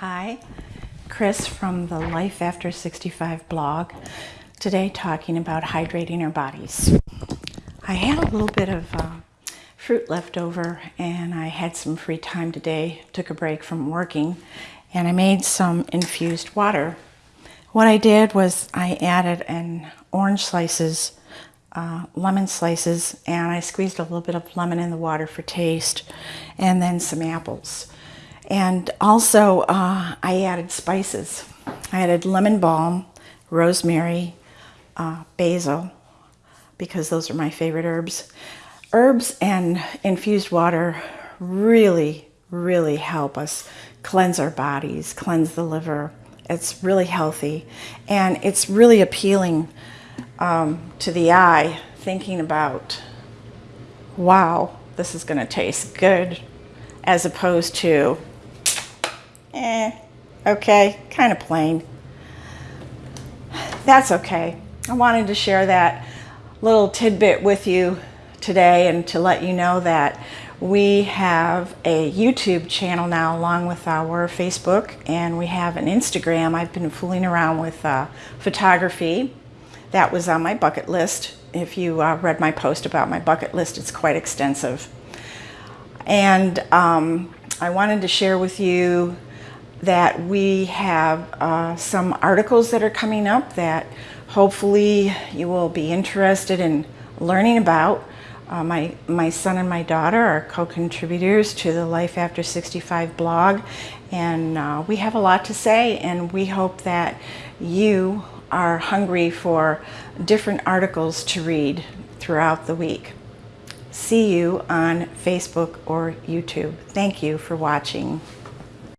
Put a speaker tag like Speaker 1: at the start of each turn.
Speaker 1: Hi, Chris from the Life After 65 blog. Today talking about hydrating our bodies. I had a little bit of uh, fruit left over and I had some free time today, took a break from working, and I made some infused water. What I did was I added an orange slices, uh, lemon slices, and I squeezed a little bit of lemon in the water for taste, and then some apples. And also uh, I added spices. I added lemon balm, rosemary, uh, basil, because those are my favorite herbs. Herbs and infused water really, really help us cleanse our bodies, cleanse the liver. It's really healthy and it's really appealing um, to the eye thinking about, wow, this is going to taste good, as opposed to eh, okay, kind of plain. That's okay. I wanted to share that little tidbit with you today and to let you know that we have a YouTube channel now along with our Facebook and we have an Instagram. I've been fooling around with uh, photography. That was on my bucket list. If you uh, read my post about my bucket list, it's quite extensive. And um, I wanted to share with you that we have uh, some articles that are coming up that hopefully you will be interested in learning about. Uh, my, my son and my daughter are co-contributors to the Life After 65 blog and uh, we have a lot to say and we hope that you are hungry for different articles to read throughout the week. See you on Facebook or YouTube. Thank you for watching.